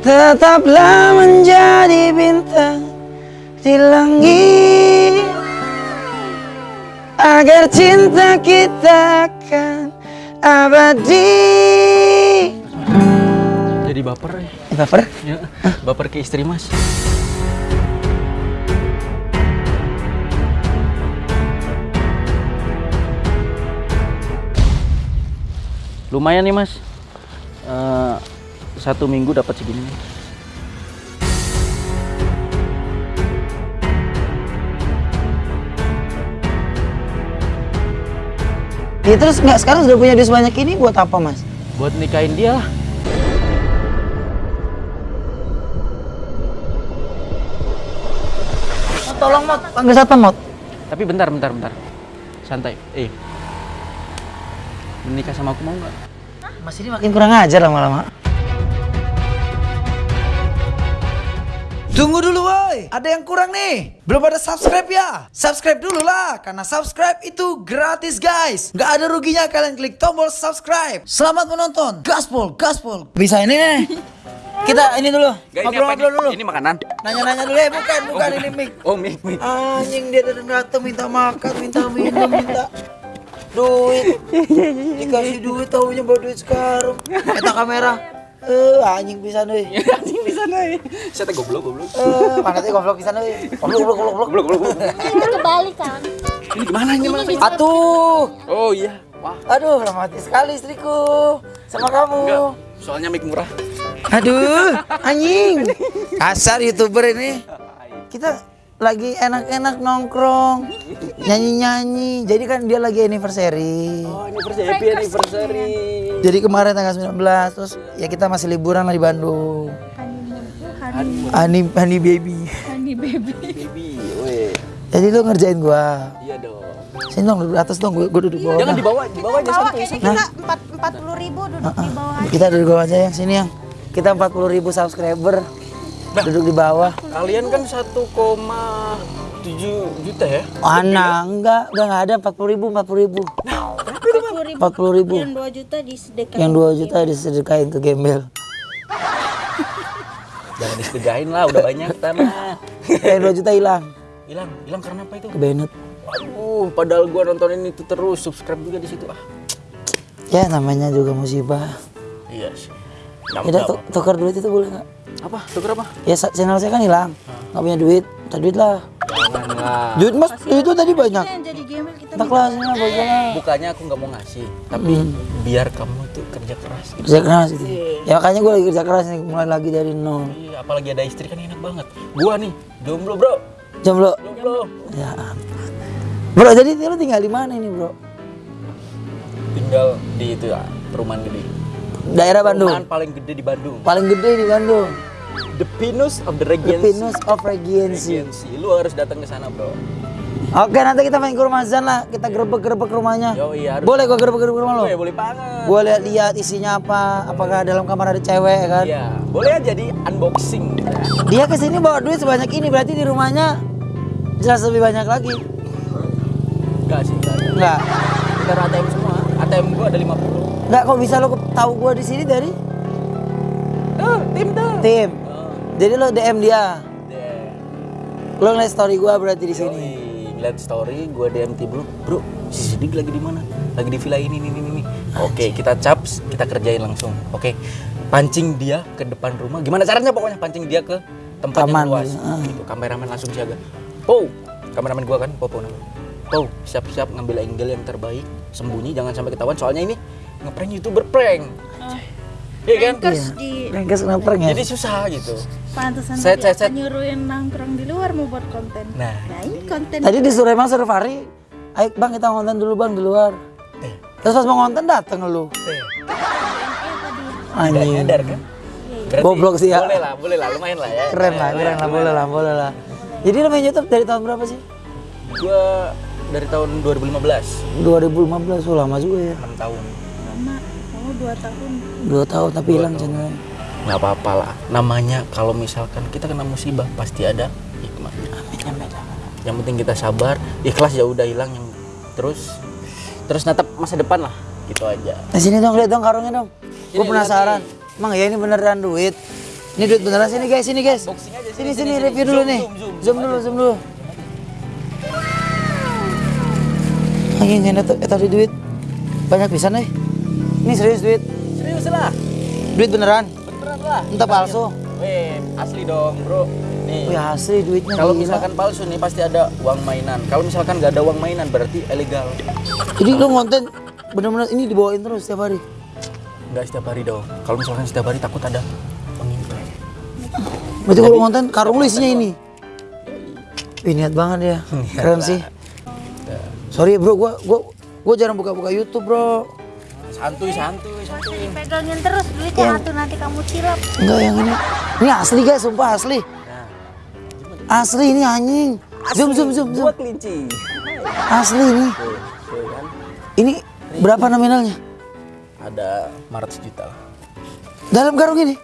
Tetaplah menjadi bintang di langit Agar cinta kita akan abadi Jadi baper ya. Baper? ya. Baper ke istri mas. Lumayan nih mas. Eh, satu minggu dapat segini. Ya terus nggak sekarang sudah punya duit sebanyak ini buat apa mas? Buat nikahin dia lah. Tolong Mot, panggil satpam Mot Tapi bentar, bentar, bentar. Santai. Eh, menikah sama aku mau nggak? Mas ini makin kurang ajar lama-lama Tunggu dulu woi, ada yang kurang nih. Belum ada subscribe ya? Subscribe dulu lah, karena subscribe itu gratis guys. Nggak ada ruginya kalian klik tombol subscribe. Selamat menonton, gaspol, gaspol. Bisa ini nih Kita ini dulu Ngobrol-ngobrol dulu Ini makanan. Nanya-nanya dulu ya, bukan, bukan ini mic Oh, mie, mie. Anjing dia datang minta makan, minta minum, minta duit. Dikasih duit tahunya bawa duit sekarang. Kita kamera. Eh, anjing bisa nih. Anjing di sana ya. Saya teh goblok, goblok. Eh, mana teh goblok bisa nih. Goblok, goblok, goblok, goblok. Goblok. Itu kebalik kan? Ini gimana ini mas? Atuh. Oh iya. Wah, Aduh, romantis sekali istriku sama kamu. enggak. Soalnya mic murah. Aduh, anjing. Kasar youtuber ini. Kita lagi enak-enak nongkrong, nyanyi-nyanyi. Jadi kan dia lagi anniversary. Oh, anniversary, happy anniversary. Jadi kemarin tanggal 19 terus ya kita masih liburan lah di Bandung. Honey, honey baby. Honey baby. Baby, weh. Jadi lu ngerjain gua. Iya dong. Sini dong duduk atas dong, gua, gua duduk bawah. Jangan di bawah, di bawah aja santai. kayaknya kita empat empat puluh ribu duduk di bawah aja. Kita duduk di bawah aja yang sini yang. Kita 40 ribu subscriber. Duduk di bawah. Kalian kan 1,7 juta ya? Mana? Enggak, enggak, enggak ada 40 ribu, 40 ribu. Empat puluh 40 ribu. ribu. Yang dua juta disedekahkan. Yang 2 juta disedekain ke gembel. Jangan disedegain lah, udah banyak tanah. Yang 2 juta hilang Hilang, hilang karena apa itu? ke Bennett. Waduh, padahal gua nontonin itu terus, subscribe juga di situ. Ah, Ya namanya juga musibah. iya sih. Udah tukar duit itu boleh nggak? apa? Tuker apa? Ya channel saya kan hilang, nggak punya duit. Minta duit lah. Jangan lah. Duit mas, duit itu tadi banyak. Yang jadi gembel kita Tak lah, bagaimana? Bukannya aku nggak mau ngasih, tapi biar kamu tuh kerja keras. Gitu. Kerja keras gitu. Ya makanya gue lagi kerja keras nih, mulai lagi dari nol. Iya, apalagi ada istri kan enak banget. Gua nih, jomblo bro. Jomblo. Jomblo. Ya ampun. Bro, jadi lu tinggal di mana ini bro? Tinggal di itu ya, perumahan gede. Daerah Bandung. Perumahan paling gede di Bandung. Paling gede di Bandung. The Pinus of the The Regency. Pinus of Regency. Regency. Lu harus datang ke sana, Bro. Oke, nanti kita main ke rumah Zan lah. Kita gerebek-gerebek rumahnya. Yo, iya harus. Boleh gua gerebek-gerebek rumah lo? Boleh, boleh banget. Gua lihat-lihat isinya apa. Apakah dalam kamar ada cewek ya kan? Iya, boleh aja di unboxing. Dia ke sini bawa duit sebanyak ini berarti di rumahnya jelas lebih banyak lagi. Enggak sih, enggak. Enggak. Kita ATM semua. ATM gua ada 50. Enggak kok bisa lo tahu gua di sini dari Tuh, tim tuh. tim. Oh, Jadi lo DM dia. deh. Lo ngeliat story gua berarti di sini. Ngeliat story gua DM tim bro. Bro, si Sidik lagi di mana? Lagi di villa ini ini ini ini. Oke, kita caps, kita kerjain langsung. Oke. Pancing dia ke depan rumah. Gimana caranya pokoknya pancing dia ke tempat Taman, yang luas. ah. Gitu. Kameramen langsung siaga. Po, kameramen gua kan, Popo namanya. Po, siap-siap ngambil angle yang terbaik, sembunyi jangan sampai ketahuan soalnya ini ngeprank YouTuber prank. Iya kan? Terus di Rengkes kenapa ya? Jadi susah gitu. pantesan set, set. apa nyuruhin nongkrong di luar mau buat konten. Nah. Nah ini konten. Tadi disuruh emang suruh Fahri, ayo bang kita ngonten dulu bang di luar. Eh, Terus pas mau ngonten dateng lu. eh. Anjing. nyadar kan? Berarti Goblok sih ya. Boleh lah, boleh lah, lumayan lah ya. Keren lah, keren lah, boleh lah, boleh lah. Jadi main YouTube dari tahun berapa sih? Gua dari tahun 2015, 2015, oh lama juga ya. 6 tahun. Lama. Dua tahun. Dua tahun tapi hilang channelnya. Nggak apa-apa lah. Namanya kalau misalkan kita kena musibah pasti ada hikmah. Yang penting kita sabar, ikhlas ya udah hilang yang terus terus natap masa depan lah. Gitu aja. Nah sini dong, lihat dong karungnya dong. Gue penasaran. Emang ya ini beneran duit? Ini duit beneran sini guys, sini guys. Sini sini, sini sini, review sini. dulu Zoom, nih. zoom, zoom, Zoom dulu, zoom dulu. Anjing ini tuh tadi duit. Banyak pisan nih. Ini serius duit. Serius lah. Duit beneran. Beneran lah. Entah palsu. Weh, asli dong, Bro. Nih. Wih asli duitnya Kalau misalkan palsu nih pasti ada uang mainan. Kalau misalkan nggak ada uang mainan berarti ilegal. Jadi lu konten bener-bener ini dibawain terus setiap hari. Nggak setiap hari dong. Kalau misalkan setiap hari takut ada pengintai. Berarti kalau konten karung lu isinya ini. Wih niat banget ya. Keren sih. Sorry bro, gua gua gua jarang buka-buka YouTube bro. Santuy, santuy, santuy. Pegangin terus duitnya atuh nanti kamu cilap. Enggak yang ini. Ini asli guys, sumpah asli. Asli ini anjing. Zoom zoom zoom zoom. Kelinci. Asli ini. Kan. Ini berapa nominalnya? Ada 500 juta lah. Dalam karung ini?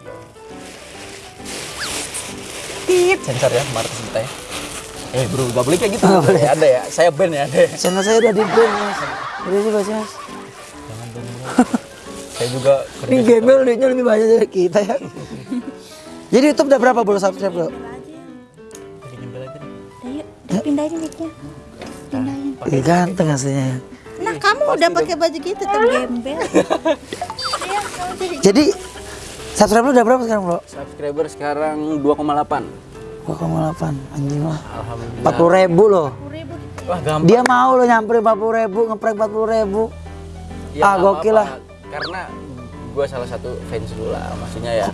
Tit, sensor ya, 500 juta ya. Eh bro, gak boleh kayak gitu. Ya, ada ya, saya ban ya, ada ya. Channel saya udah di ban mas. Udah sih mas saya juga kerja. Ini gembel duitnya lebih banyak dari kita ya. Jadi YouTube udah berapa bro subscribe bro? Jadi gembel aja deh. Ayo, dipindahin mic-nya. Pindahin. Ih, ganteng aslinya ya. Nah, kamu udah pakai baju gitu tetap gembel. Iya, jadi Jadi subscribe lu udah berapa sekarang bro? Subscriber sekarang 2,8. 2,8 anjing lah. Alhamdulillah. 40 ribu loh. ribu. Wah gampang. Dia mau lo nyamperin 40 ribu, ngeprank 40 ribu. Ya, ah, gokil lah. Karena gue salah satu fans dulu lah, maksudnya ya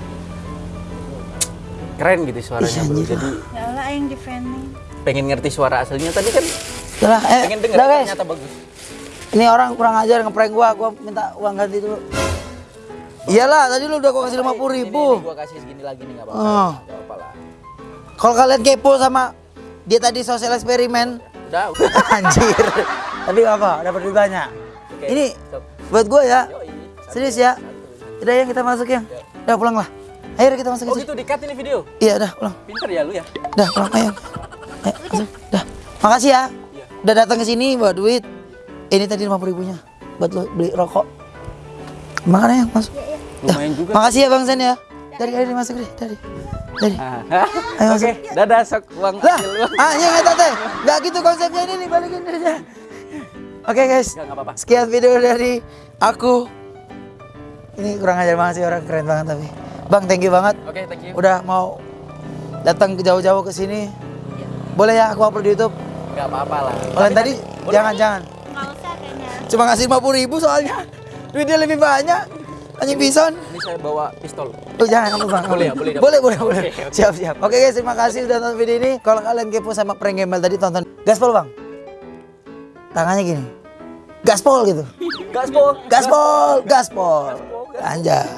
keren gitu suaranya Ih, bro. Jadi Ya Allah yang defending. pengen ngerti suara aslinya tadi kan Udah lah, eh, pengen denger guys. ternyata bagus. Ini orang kurang ajar ngeprank gua, gua minta uang ganti dulu. Iyalah, tadi lu udah gua kasih 50 ribu. Ini, gue kasih segini lagi nih nggak apa-apa. Oh. Lah. Kalau kalian kepo sama dia tadi sosial eksperimen, Udah, udah. anjir. Tapi apa, dapat duit banyak. Oke, Ini stop. buat gua ya. Serius ya. Udah yang kita masuk yang. Udah pulang lah. Ayo kita masuk Oh ke gitu di cut ini video. Iya, udah pulang. Pinter ya lu ya. Udah pulang ayo. Ayo, masuk. Udah. Makasih ya. Iya. Udah datang ke sini bawa duit. Ini tadi 50 ribunya buat lo beli rokok. Makan ya, masuk. Dah. Lumayan juga. Makasih ya Bang Sen ya. Dari dari masuk deh, dari. Dari. Ah, Ayo, Oke, dadah sok uang Lah, uang. ah iya nggak tante. Nggak gitu konsepnya ini nih, balikin aja. Oke guys, nggak apa-apa. sekian video dari aku. Ini kurang ajar banget sih orang keren banget tapi. Bang, thank you banget. Oke, thank you. Udah mau datang ke jauh-jauh ke sini. Boleh ya aku upload di YouTube. Enggak apa-apa lah. Kalian tadi boleh. jangan jangan. Nggak usah kayaknya. Cuma ngasih 50 ribu soalnya. Duitnya lebih banyak. Anjing bison. Ini saya bawa pistol. Oh jangan kamu bang. Boleh ya, boleh, Boleh, boleh, boleh. Oke, oke. Siap, siap. Oke guys, terima kasih sudah nonton video ini. Kalau kalian kepo sama prank gembel tadi tonton. Gaspol bang. Tangannya gini. Gaspol gitu. Gaspol. Gaspol, gaspol. Ganja.